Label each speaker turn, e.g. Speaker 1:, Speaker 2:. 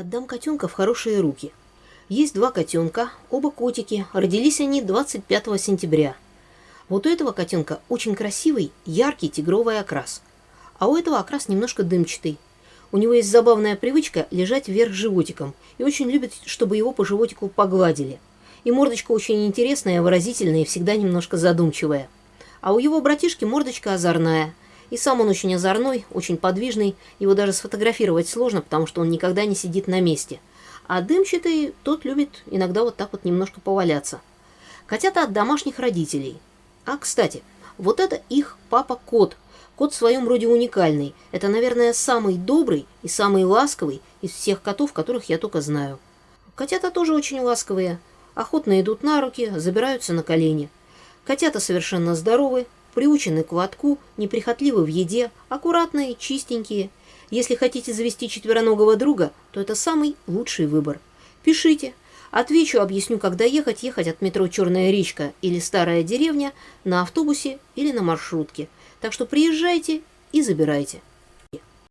Speaker 1: Отдам котенка в хорошие руки. Есть два котенка, оба котики. Родились они 25 сентября. Вот у этого котенка очень красивый, яркий тигровый окрас. А у этого окрас немножко дымчатый. У него есть забавная привычка лежать вверх животиком и очень любит, чтобы его по животику погладили. И мордочка очень интересная, выразительная и всегда немножко задумчивая. А у его братишки мордочка озорная – и сам он очень озорной, очень подвижный, его даже сфотографировать сложно, потому что он никогда не сидит на месте. А дымчатый, тот любит иногда вот так вот немножко поваляться. Котята от домашних родителей. А, кстати, вот это их папа-кот. Кот в своем роде уникальный. Это, наверное, самый добрый и самый ласковый из всех котов, которых я только знаю. Котята тоже очень ласковые. Охотно идут на руки, забираются на колени. Котята совершенно здоровы, приучены к лотку, неприхотливы в еде, аккуратные, чистенькие. Если хотите завести четвероногого друга, то это самый лучший выбор. Пишите. Отвечу, объясню, когда ехать, ехать от метро «Черная речка» или «Старая деревня» на автобусе или на маршрутке. Так что приезжайте и забирайте.